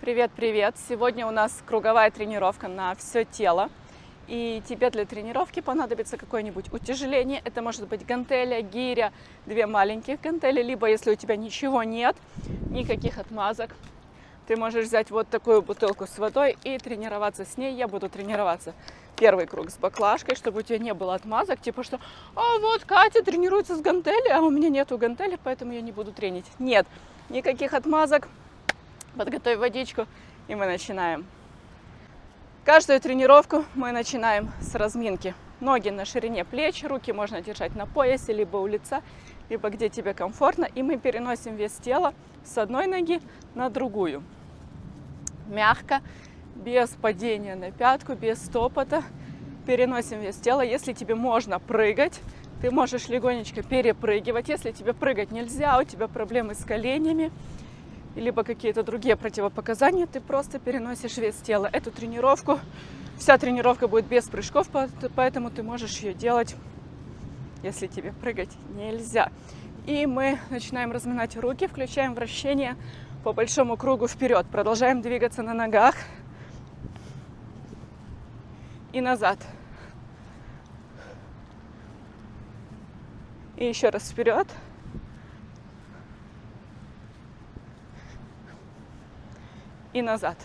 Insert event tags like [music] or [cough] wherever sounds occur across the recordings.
Привет-привет! Сегодня у нас круговая тренировка на все тело. И тебе для тренировки понадобится какое-нибудь утяжеление. Это может быть гантеля, гиря, две маленьких гантели. Либо, если у тебя ничего нет, никаких отмазок, ты можешь взять вот такую бутылку с водой и тренироваться с ней. Я буду тренироваться первый круг с баклажкой, чтобы у тебя не было отмазок, типа что «А вот Катя тренируется с гантели, а у меня нету гантели, поэтому я не буду тренить». Нет, никаких отмазок, подготовь водичку, и мы начинаем. Каждую тренировку мы начинаем с разминки. Ноги на ширине плеч, руки можно держать на поясе, либо у лица, либо где тебе комфортно. И мы переносим вес тела с одной ноги на другую. Мягко, без падения на пятку, без стопота. Переносим вес тела. Если тебе можно прыгать, ты можешь легонечко перепрыгивать. Если тебе прыгать нельзя, у тебя проблемы с коленями, либо какие-то другие противопоказания, ты просто переносишь вес тела. Эту тренировку, вся тренировка будет без прыжков, поэтому ты можешь ее делать, если тебе прыгать нельзя. И мы начинаем разминать руки, включаем вращение по большому кругу вперед. Продолжаем двигаться на ногах и назад. И еще раз вперед. И назад.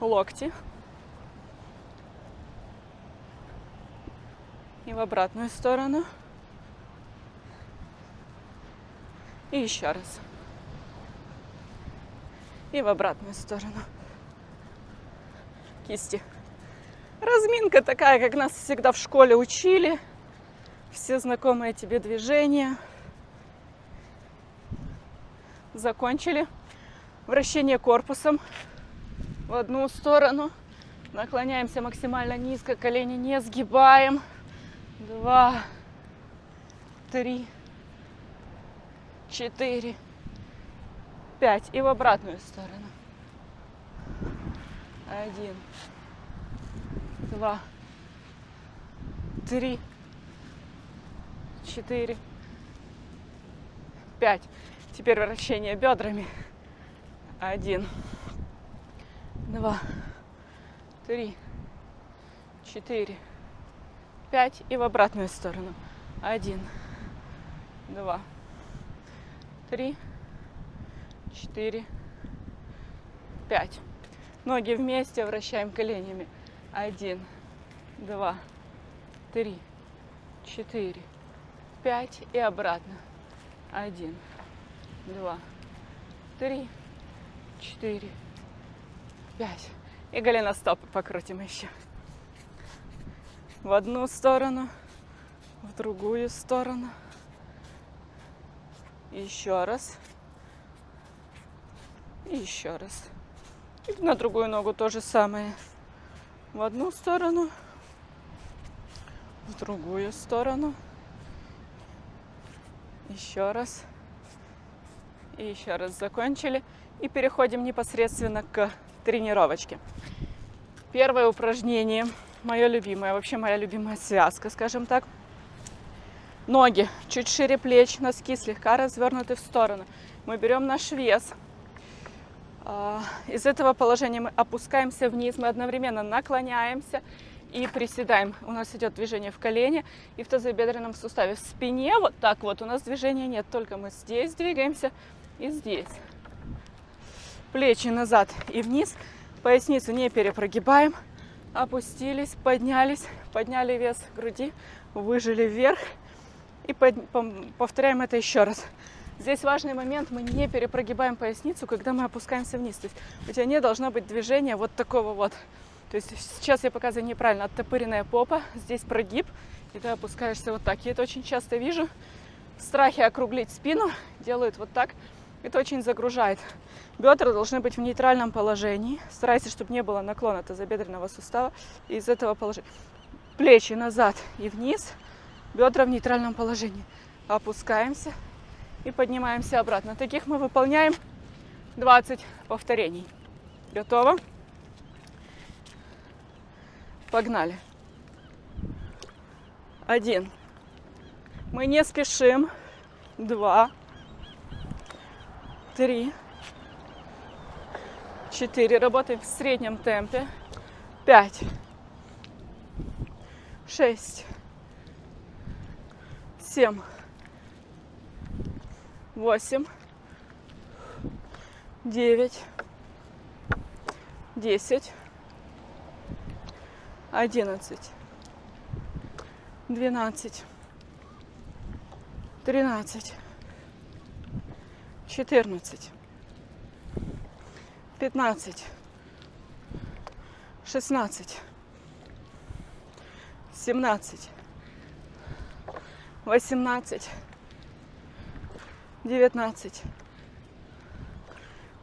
Локти. И в обратную сторону. И еще раз. И в обратную сторону. Кисти. Разминка такая, как нас всегда в школе учили. Все знакомые тебе движения – закончили. Вращение корпусом в одну сторону. Наклоняемся максимально низко, колени не сгибаем. Два, три, четыре, пять. И в обратную сторону. Один, два, три, четыре, пять. Теперь вращение бедрами. Один, два, три, четыре, пять. И в обратную сторону. Один, два, три, четыре, пять. Ноги вместе вращаем коленями. Один, два, три, четыре, пять. И обратно. Один, два, три, четыре, пять. И голеностопы покрутим еще. В одну сторону, в другую сторону. Еще раз. И еще раз. И на другую ногу то же самое. В одну сторону, в другую сторону. Еще раз. Еще раз закончили. И переходим непосредственно к тренировочке. Первое упражнение, мое любимое, вообще моя любимая связка, скажем так. Ноги чуть шире плеч, носки слегка развернуты в сторону. Мы берем наш вес. А, из этого положения мы опускаемся вниз, мы одновременно наклоняемся и приседаем. У нас идет движение в колене и в тазобедренном суставе. В спине вот так вот у нас движения нет, только мы здесь двигаемся, и здесь. Плечи назад и вниз. Поясницу не перепрогибаем. Опустились, поднялись, подняли вес груди, выжили вверх. И повторяем это еще раз. Здесь важный момент, мы не перепрогибаем поясницу, когда мы опускаемся вниз. То есть у тебя не должно быть движения вот такого вот. То есть сейчас я показываю неправильно, оттопыренная попа, здесь прогиб, и ты опускаешься вот так. Я это очень часто вижу. В страхе округлить спину делают вот так. Это очень загружает. Бедра должны быть в нейтральном положении. Старайся, чтобы не было наклона тазобедренного сустава. Из этого положения плечи назад и вниз, бедра в нейтральном положении. Опускаемся и поднимаемся обратно. Таких мы выполняем 20 повторений. Готово? Погнали. Один. Мы не спешим. Два три, четыре. Работаем в среднем темпе. Пять, шесть, семь, восемь, девять, десять, одиннадцать, двенадцать, тринадцать, четырнадцать, пятнадцать, шестнадцать, семнадцать, восемнадцать, девятнадцать,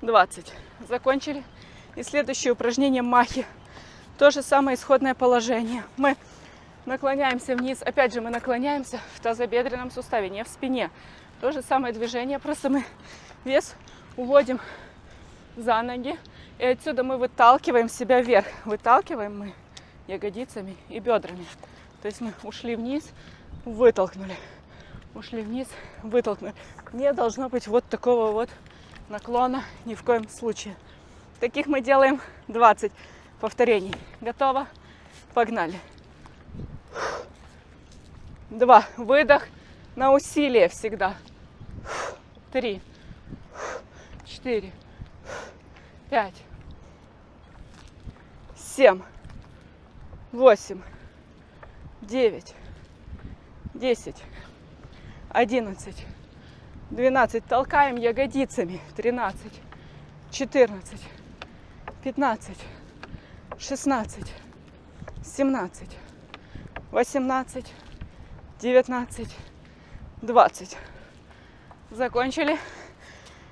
двадцать. Закончили. И следующее упражнение махи. То же самое исходное положение. Мы наклоняемся вниз. Опять же, мы наклоняемся в тазобедренном суставе, не в спине. То же самое движение, просто мы вес уводим за ноги. И отсюда мы выталкиваем себя вверх. Выталкиваем мы ягодицами и бедрами. То есть мы ушли вниз, вытолкнули. Ушли вниз, вытолкнули. Не должно быть вот такого вот наклона ни в коем случае. Таких мы делаем 20 повторений. Готово? Погнали. Два. Выдох на усилие всегда. Три. Четыре. Пять. Семь. Восемь. Девять. Десять. Одиннадцать. Двенадцать. Толкаем ягодицами. Тринадцать. Четырнадцать. 15, 16, 17, 18, 19, 20. Закончили.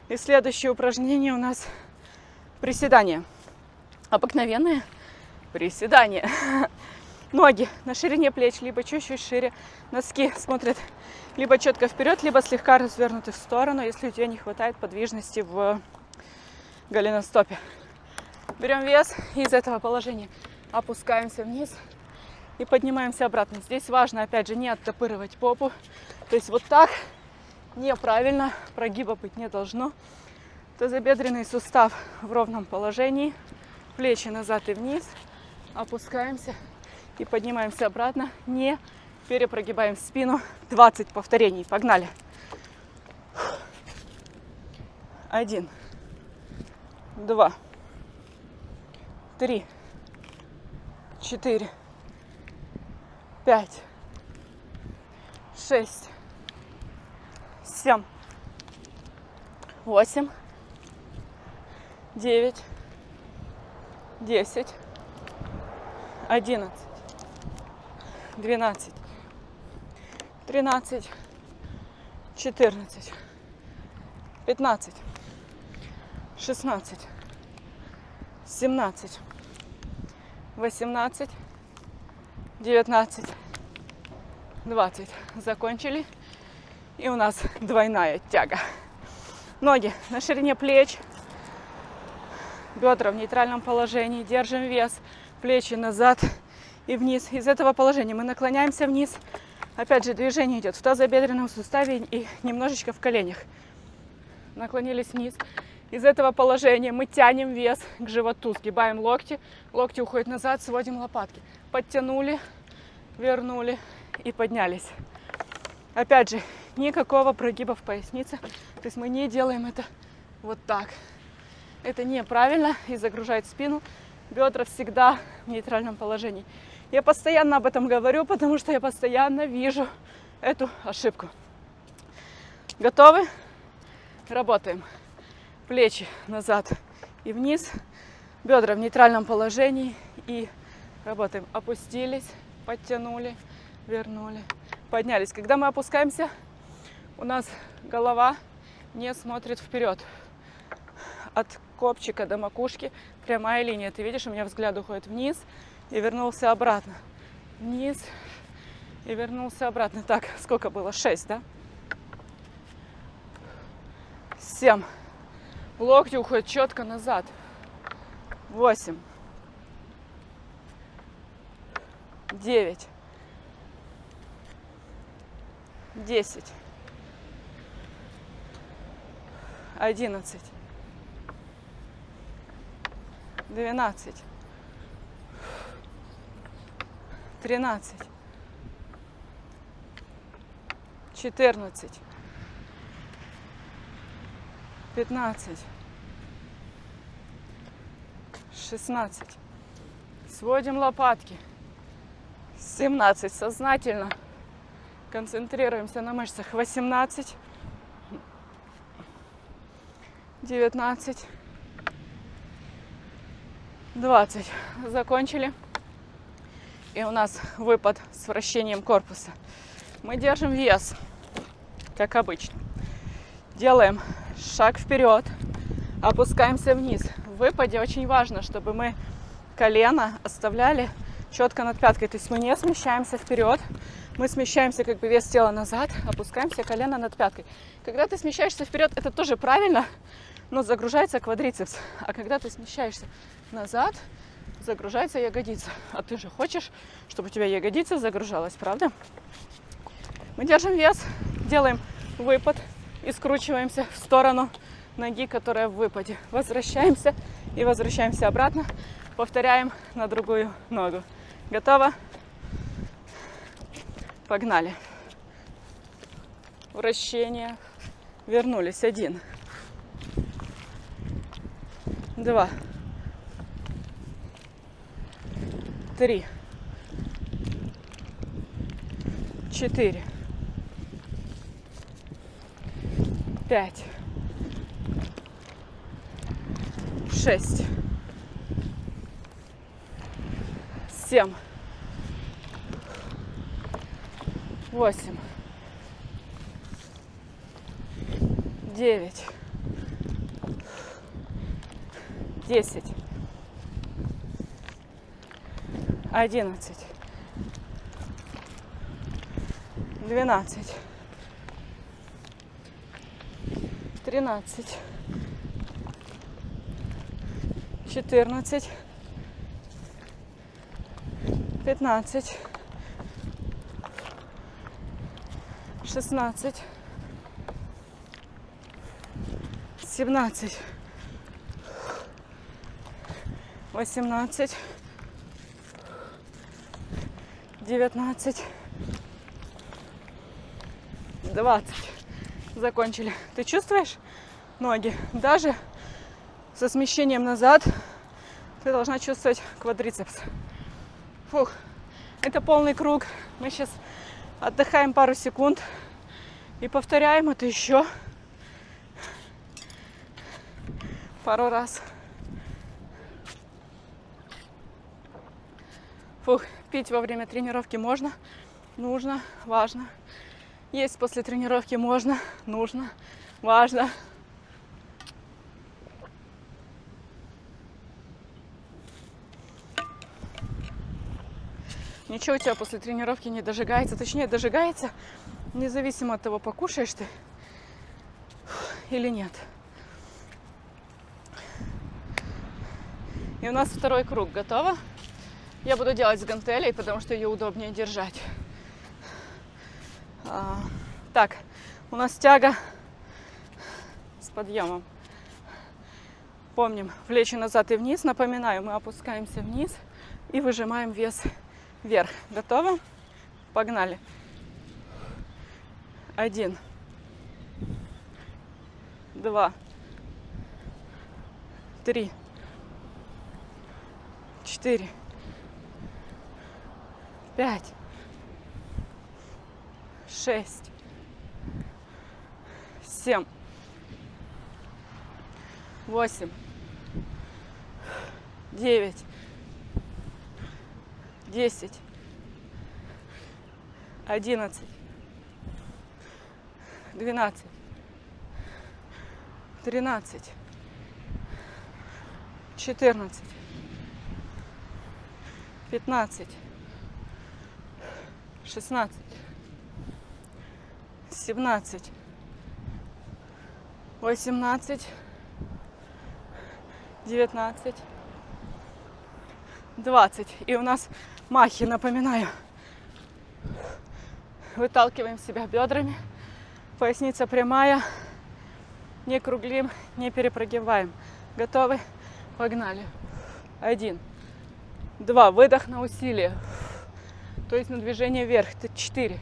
И следующее упражнение у нас приседания. Обыкновенные приседания. [laughs] Ноги на ширине плеч, либо чуть-чуть шире. Носки смотрят либо четко вперед, либо слегка развернуты в сторону, если у тебя не хватает подвижности в голеностопе. Берем вес и из этого положения опускаемся вниз и поднимаемся обратно. Здесь важно, опять же, не оттопыривать попу. То есть вот так неправильно, прогиба быть не должно. Тазобедренный сустав в ровном положении, плечи назад и вниз, опускаемся и поднимаемся обратно, не перепрогибаем спину. 20 повторений, погнали. Один, два, три, четыре, пять, шесть, семь, восемь, девять, десять, одиннадцать, двенадцать, тринадцать, четырнадцать, пятнадцать, шестнадцать, семнадцать, 18, 19, 20. Закончили. И у нас [laughs] двойная тяга. Ноги на ширине плеч, бедра в нейтральном положении, держим вес, плечи назад и вниз. Из этого положения мы наклоняемся вниз. Опять же, движение идет в тазобедренном суставе и немножечко в коленях. Наклонились вниз. Из этого положения мы тянем вес к животу, сгибаем локти, локти уходят назад, сводим лопатки. Подтянули, вернули и поднялись. Опять же, никакого прогиба в пояснице. То есть мы не делаем это вот так. Это неправильно и загружает спину. Бедра всегда в нейтральном положении. Я постоянно об этом говорю, потому что я постоянно вижу эту ошибку. Готовы? Работаем плечи назад и вниз, бедра в нейтральном положении и работаем. Опустились, подтянули, вернули, поднялись. Когда мы опускаемся, у нас голова не смотрит вперед. От копчика до макушки прямая линия. Ты видишь, у меня взгляд уходит вниз и вернулся обратно. Вниз и вернулся обратно. Так, сколько было? Шесть, да? Семь. Локти уходят четко назад. Восемь. Девять. Десять. Одиннадцать, двенадцать, тринадцать, четырнадцать, пятнадцать, шестнадцать. Сводим лопатки. 17. Сознательно концентрируемся на мышцах. 18. 19. 20. Закончили. И у нас выпад с вращением корпуса. Мы держим вес, как обычно. Делаем шаг вперед, опускаемся вниз. В выпаде очень важно, чтобы мы колено оставляли четко над пяткой. То есть мы не смещаемся вперед, мы смещаемся как бы вес тела назад, опускаемся колено над пяткой. Когда ты смещаешься вперед, это тоже правильно, но загружается квадрицепс. А когда ты смещаешься назад, загружается ягодица. А ты же хочешь, чтобы у тебя ягодица загружалась, правда? Мы держим вес, делаем выпад и скручиваемся в сторону ноги, которая в выпаде. Возвращаемся и возвращаемся обратно. Повторяем на другую ногу. Готово? Погнали. Вращение. Вернулись. Один. Два. Три. Четыре. Пять. Шесть. семь, восемь, девять, десять, одиннадцать, двенадцать, тринадцать, четырнадцать. Пятнадцать, шестнадцать, семнадцать, восемнадцать, девятнадцать, двадцать. Закончили. Ты чувствуешь ноги? Даже со смещением назад ты должна чувствовать квадрицепс. Фух, это полный круг. Мы сейчас отдыхаем пару секунд и повторяем это еще пару раз. Фух, пить во время тренировки можно, нужно, важно. Есть после тренировки можно, нужно, важно. Ничего у тебя после тренировки не дожигается. Точнее, дожигается, независимо от того, покушаешь ты или нет. И у нас второй круг. Готово? Я буду делать с гантелей, потому что ее удобнее держать. А, так, у нас тяга с подъемом. Помним, плечи назад и вниз. Напоминаю, мы опускаемся вниз и выжимаем вес вверх. Готово? Погнали. Один. Два. Три. Четыре. Пять. Шесть. Семь. Восемь. Девять десять, одиннадцать, двенадцать, тринадцать, четырнадцать, пятнадцать, шестнадцать, семнадцать, восемнадцать, девятнадцать, двадцать. И у нас махи, напоминаю. Выталкиваем себя бедрами. Поясница прямая. Не круглим, не перепрыгиваем. Готовы? Погнали. Один. Два. Выдох на усилие. То есть на движение вверх. Это четыре.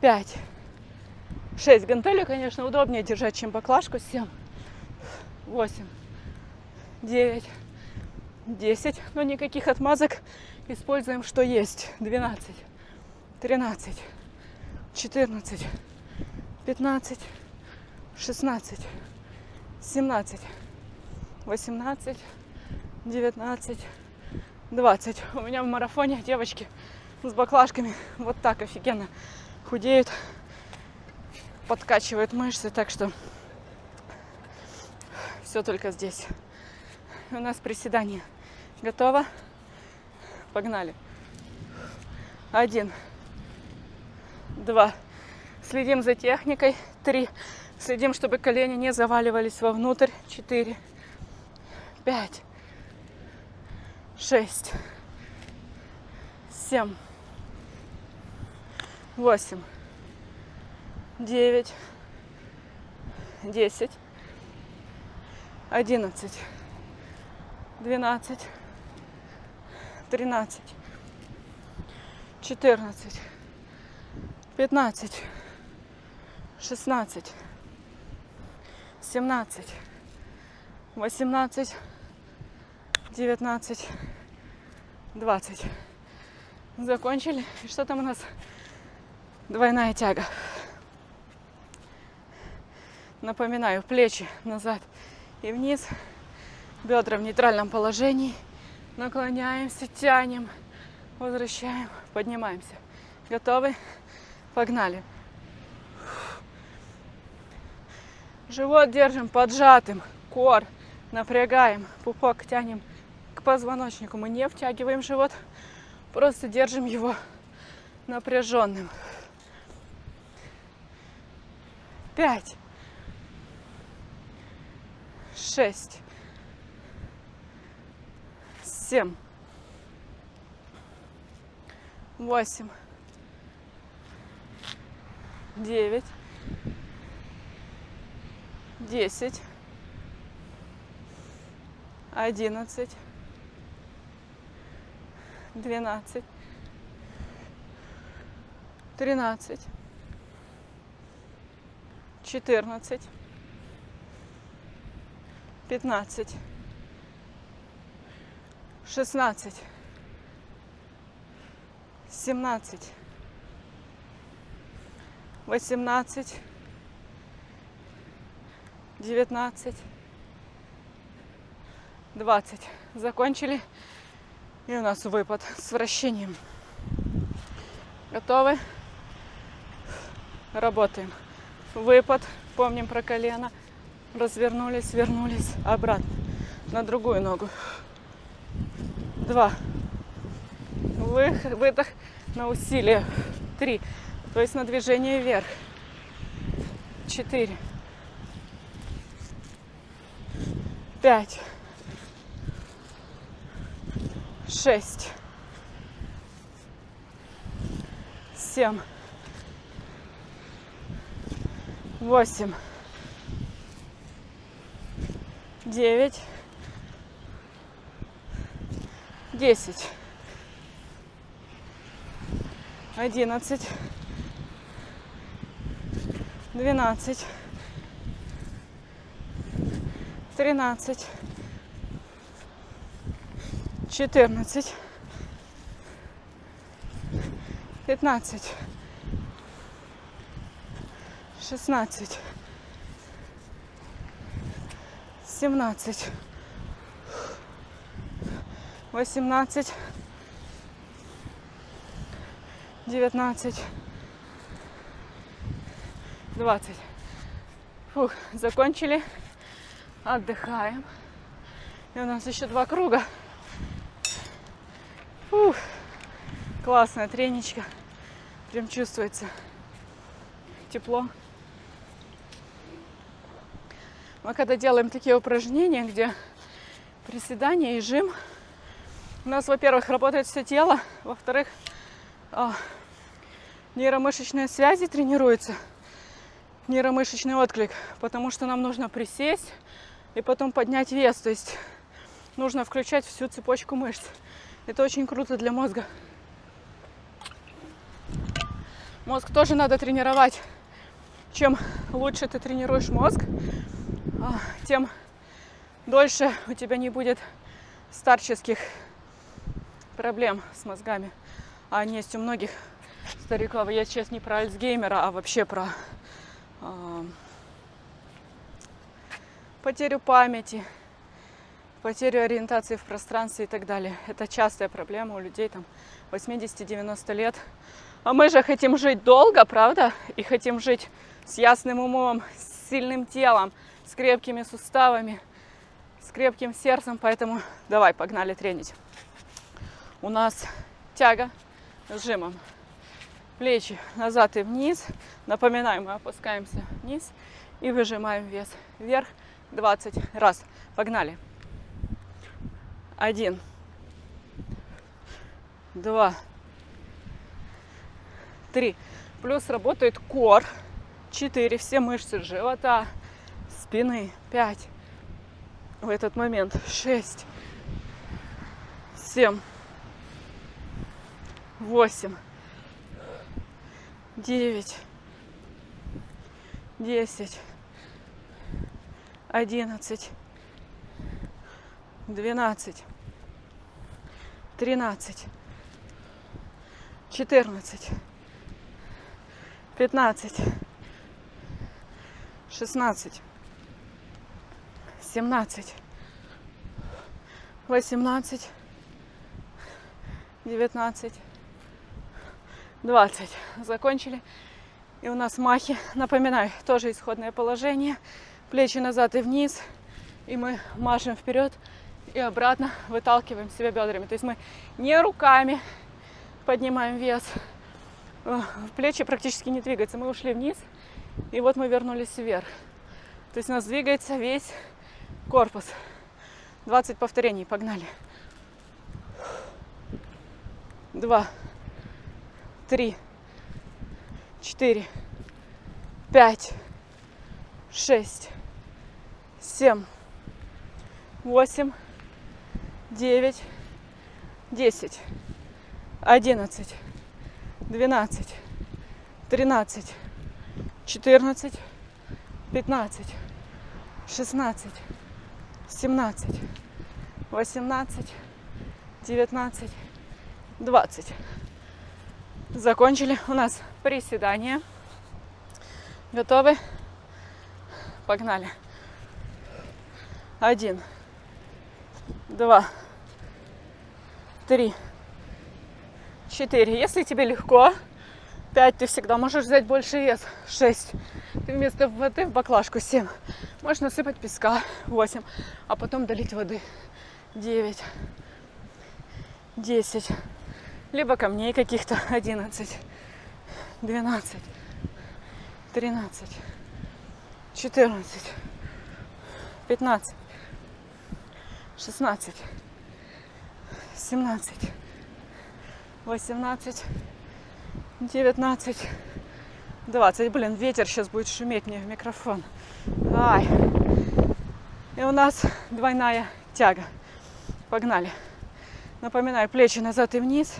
Пять. Шесть. Гантели, конечно, удобнее держать, чем баклажку. Семь. Восемь. Девять. Десять. Но никаких отмазок. Используем, что есть. Двенадцать. Тринадцать. Четырнадцать. Пятнадцать. Шестнадцать. Семнадцать. Восемнадцать. Девятнадцать. 20. У меня в марафоне девочки с баклажками вот так офигенно худеют, подкачивают мышцы, так что все только здесь. У нас приседание. Готово? Погнали. Один. Два. Следим за техникой. Три. Следим, чтобы колени не заваливались вовнутрь. Четыре. Пять шесть, семь, восемь, девять, десять, одиннадцать, двенадцать, тринадцать, четырнадцать, пятнадцать, шестнадцать, семнадцать, восемнадцать, девятнадцать. 20. Закончили. И что там у нас? Двойная тяга. Напоминаю, плечи назад и вниз. Бедра в нейтральном положении. Наклоняемся, тянем, возвращаем, поднимаемся. Готовы? Погнали. Живот держим поджатым. Кор напрягаем. Пупок тянем к позвоночнику. Мы не втягиваем живот, просто держим его напряженным. Пять. Шесть. Семь. Восемь. Девять. Десять. Одиннадцать двенадцать, тринадцать, четырнадцать, пятнадцать, шестнадцать, семнадцать, восемнадцать, девятнадцать, двадцать. Закончили. И у нас выпад с вращением. Готовы? Работаем. Выпад. Помним про колено. Развернулись, вернулись обратно. На другую ногу. Два. Выход, выдох на усилие. Три. То есть на движение вверх. Четыре. Пять шесть, семь, восемь, девять, десять, одиннадцать, двенадцать, тринадцать. Четырнадцать, пятнадцать, шестнадцать, семнадцать, восемнадцать, девятнадцать, двадцать. Фух, закончили. Отдыхаем. И у нас еще два круга. Ух, классная треничка. Прям чувствуется тепло. Мы когда делаем такие упражнения, где приседания и жим, у нас, во-первых, работает все тело, во-вторых, а, нейромышечные связи тренируются. нейромышечный отклик, потому что нам нужно присесть и потом поднять вес. То есть нужно включать всю цепочку мышц. Это очень круто для мозга. Мозг тоже надо тренировать. Чем лучше ты тренируешь мозг, тем дольше у тебя не будет старческих проблем с мозгами. А они есть у многих стариков. Я сейчас не про Альцгеймера, а вообще про э, потерю памяти, потерю ориентации в пространстве и так далее. Это частая проблема у людей там 80-90 лет. А мы же хотим жить долго, правда? И хотим жить с ясным умом, с сильным телом, с крепкими суставами, с крепким сердцем. Поэтому давай, погнали тренить. У нас тяга с жимом. Плечи назад и вниз. Напоминаем, мы опускаемся вниз и выжимаем вес вверх 20 раз. Погнали. Один, два, три. Плюс работает кор. Четыре. Все мышцы живота, спины. Пять. В этот момент. Шесть. Семь. Восемь. Девять. Десять. Одиннадцать. Двенадцать. Тринадцать. Четырнадцать. Пятнадцать. Шестнадцать. Семнадцать. Восемнадцать. Девятнадцать. двадцать. Закончили. И у нас махи. Напоминаю, тоже исходное положение. Плечи назад и вниз. И мы машем вперед и обратно выталкиваем себя бедрами. То есть мы не руками поднимаем вес. Э, плечи практически не двигаются. Мы ушли вниз, и вот мы вернулись вверх. То есть у нас двигается весь корпус. 20 повторений. Погнали. Два, три, четыре, пять, шесть, семь, восемь, девять, десять, одиннадцать, двенадцать, тринадцать, четырнадцать, пятнадцать, шестнадцать, семнадцать, восемнадцать, девятнадцать, двадцать. Закончили. У нас приседания. Готовы? Погнали. Один два, три, четыре. Если тебе легко, пять, ты всегда можешь взять больше вес. Шесть. Ты вместо воды в баклажку. Семь. Можешь насыпать песка. Восемь. А потом долить воды. Девять. Десять. Либо камней каких-то. [laughs] Одиннадцать. Двенадцать. Тринадцать. Четырнадцать. Пятнадцать. 16, 17, 18, 19, 20. Блин, ветер сейчас будет шуметь мне в микрофон. Ай. И у нас двойная тяга. Погнали. Напоминаю, плечи назад и вниз.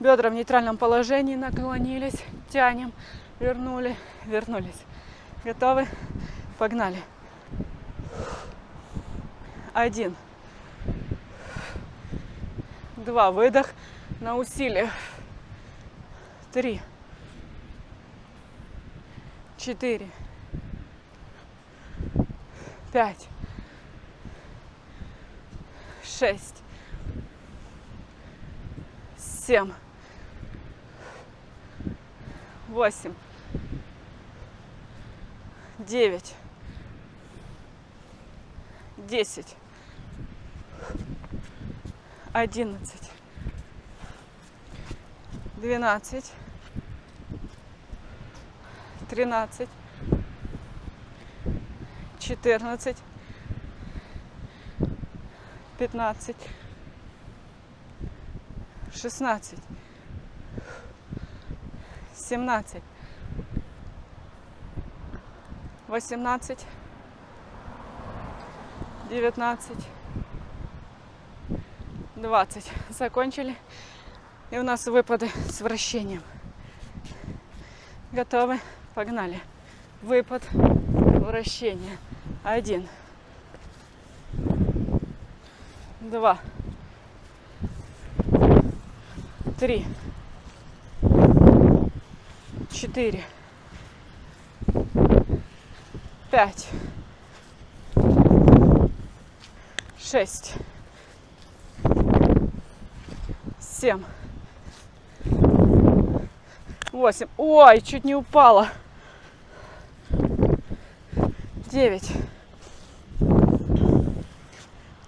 Бедра в нейтральном положении наклонились. Тянем. Вернули. Вернулись. Готовы? Погнали. Один два, выдох на усилие, три, четыре, пять, шесть, семь, восемь, девять, десять одиннадцать, двенадцать, тринадцать, четырнадцать, пятнадцать, шестнадцать, семнадцать, 18, 19, 20. Закончили. И у нас выпады с вращением. Готовы? Погнали. Выпад, вращение. Один. Два. Три. Четыре. Пять. Шесть. Семь. Восемь. Ой, чуть не упала. Девять.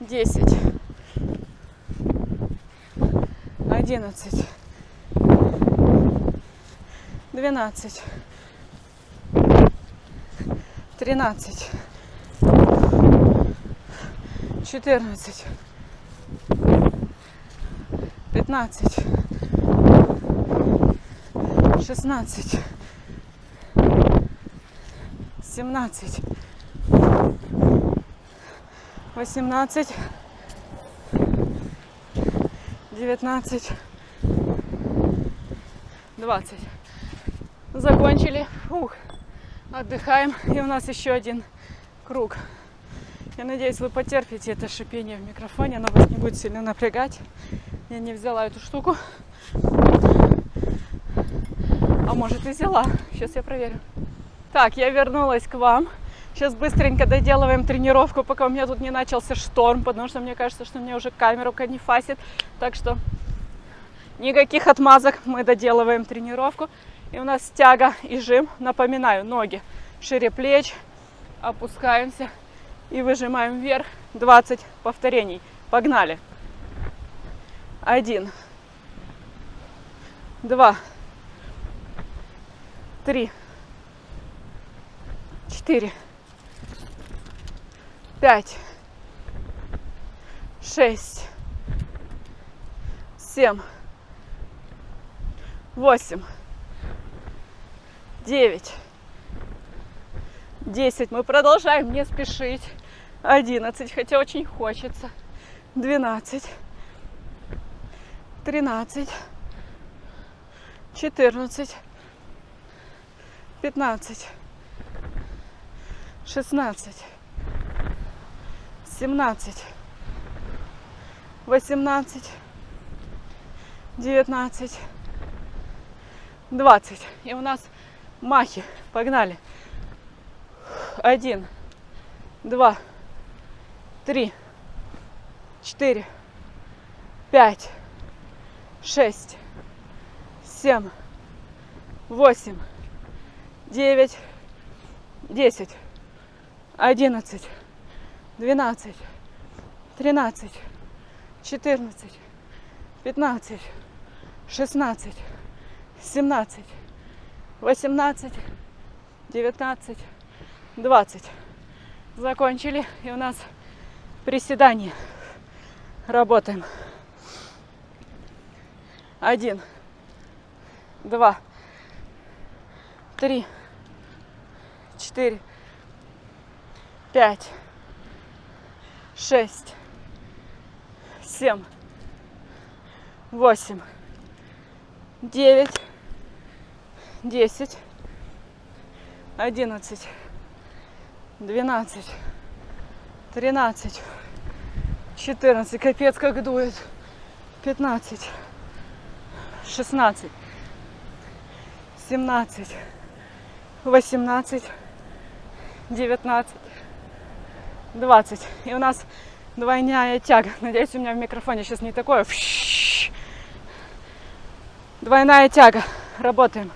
Десять. Одиннадцать. Двенадцать. Тринадцать. Четырнадцать. Пятнадцать. Шестнадцать. Семнадцать. Восемнадцать. Девятнадцать. Двадцать. Закончили. Фух. Отдыхаем. И у нас еще один круг. Я надеюсь, вы потерпите это шипение в микрофоне. Оно вас не будет сильно напрягать. Я не взяла эту штуку. А может и взяла. Сейчас я проверю. Так, я вернулась к вам. Сейчас быстренько доделываем тренировку, пока у меня тут не начался шторм, потому что мне кажется, что мне уже камеру не фасит. Так что никаких отмазок, мы доделываем тренировку. И у нас тяга и жим. Напоминаю, ноги шире плеч, опускаемся и выжимаем вверх 20 повторений. Погнали. Один, два, три, четыре, пять, шесть, семь, восемь, девять, десять. Мы продолжаем не спешить. Одиннадцать, хотя очень хочется. Двенадцать, тринадцать, четырнадцать, пятнадцать, шестнадцать, семнадцать, восемнадцать, девятнадцать, двадцать. И у нас махи. Погнали. Один, два, три, четыре, пять, шесть, семь, восемь, девять, десять, одиннадцать, двенадцать, тринадцать, четырнадцать, пятнадцать, шестнадцать, семнадцать, восемнадцать, девятнадцать, двадцать. Закончили. И у нас приседание. Работаем. Один, два, три, четыре, пять, шесть, семь, восемь, девять, десять, одиннадцать, двенадцать, тринадцать, четырнадцать. Капец, как дует. Пятнадцать, шестнадцать, семнадцать, восемнадцать, девятнадцать, двадцать. И у нас двойная тяга. Надеюсь, у меня в микрофоне сейчас не такое. Двойная тяга. Работаем.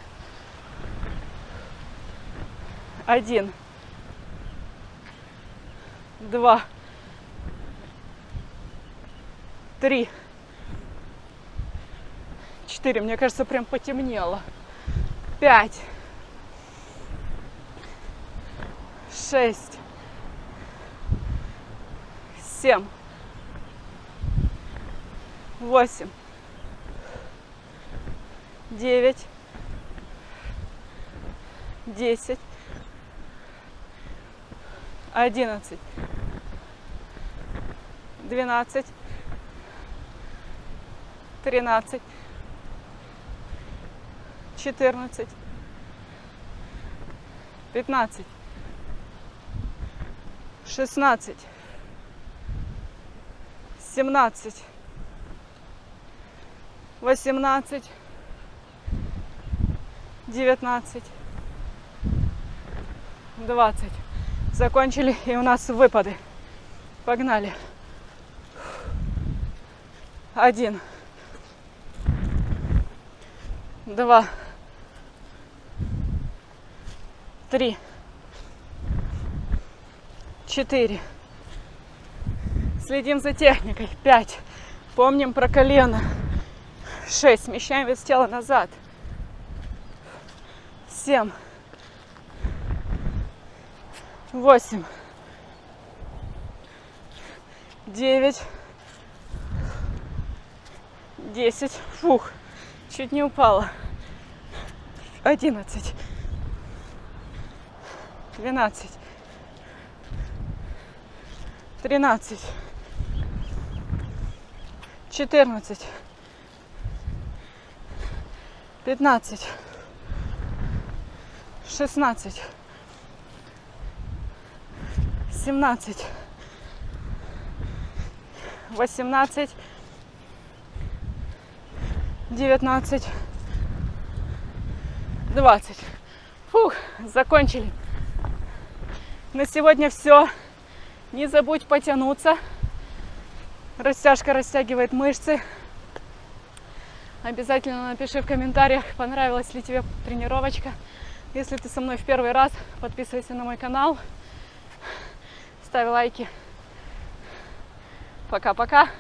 Один. Два. Три. Четыре. Мне кажется, прям потемнело. Пять. Шесть. Семь. Восемь. Девять. Десять. 11, 12, 13, 14, 15, 16, 17, 18, 19, 20. Закончили, и у нас выпады. Погнали. Один. Два. Три. Четыре. Следим за техникой. Пять. Помним про колено. Шесть. Смещаем вес тела назад. Семь. Восемь. Девять. Десять. Фух. Чуть не упала. Одиннадцать. Двенадцать. Тринадцать. Четырнадцать. Пятнадцать. Шестнадцать. Семнадцать. Восемнадцать. Девятнадцать. Двадцать. Фух, закончили. На сегодня все. Не забудь потянуться. Растяжка растягивает мышцы. Обязательно напиши в комментариях, понравилась ли тебе тренировочка. Если ты со мной в первый раз, подписывайся на мой канал, ставь лайки. Пока-пока.